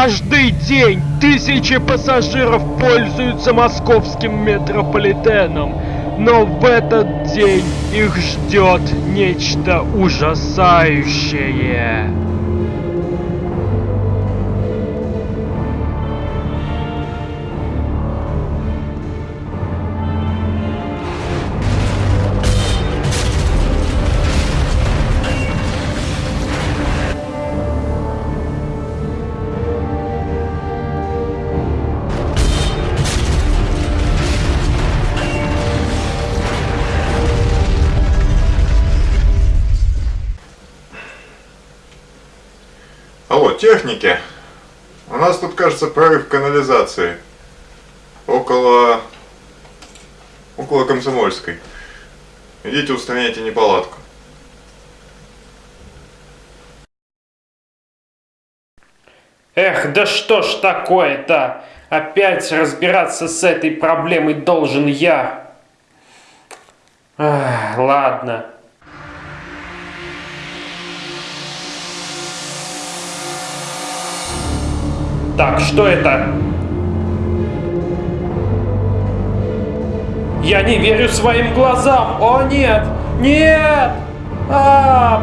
Каждый день тысячи пассажиров пользуются московским метрополитеном, но в этот день их ждет нечто ужасающее. Техники. У нас тут, кажется, прорыв канализации. Около... Около Комсомольской. Идите устраняйте неполадку. Эх, да что ж такое-то? Опять разбираться с этой проблемой должен я. Ах, ладно. Так, что это? Я не верю своим глазам! О, нет! Нет! А!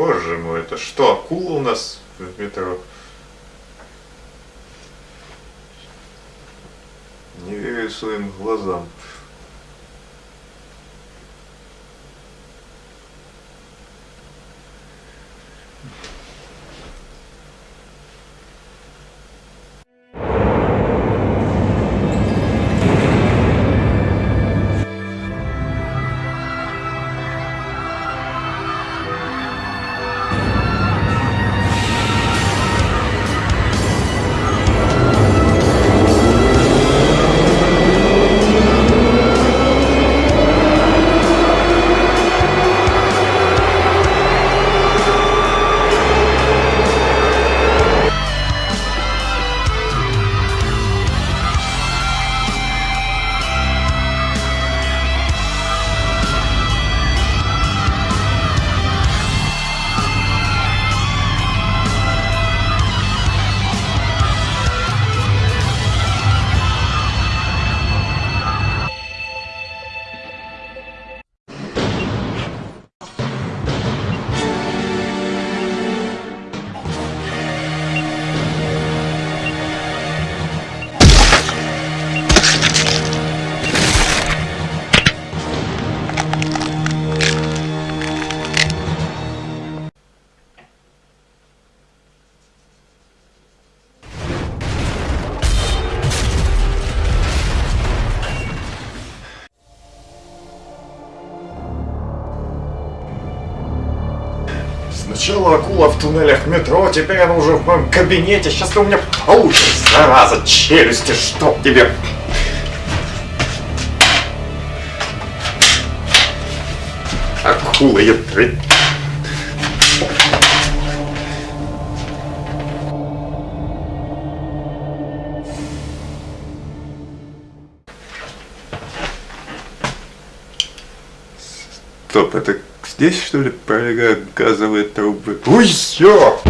Боже мой, это что, акула у нас в метро? Не верю своим глазам. Сначала акула в туннелях метро, теперь она уже в моем кабинете. Сейчас ты у меня получишь, зараза, челюсти, чтоб тебе... Акула, я... Стоп, это здесь что ли пролегают газовые трубы? Ой, все!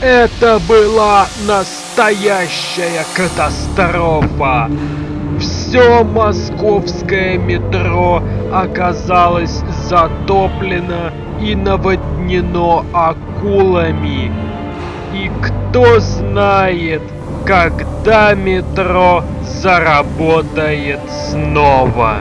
Это была настоящая катастрофа. Все московское метро оказалось затоплено и наводнено акулами. И кто знает, когда метро заработает снова.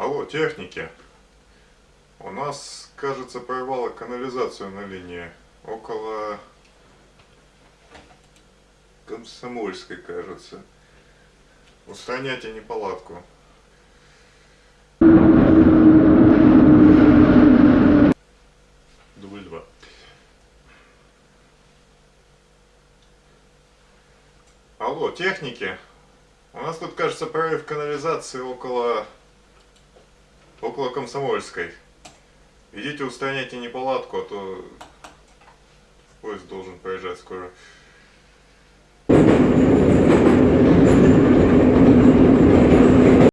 Алло, техники. У нас, кажется, прорвало канализацию на линии. Около Комсомольской, кажется. Устраняйте неполадку. Дубль два. Алло, техники. У нас тут, кажется, прорыв канализации около около Комсомольской. Идите устраняйте неполадку, а то поезд должен проезжать скоро.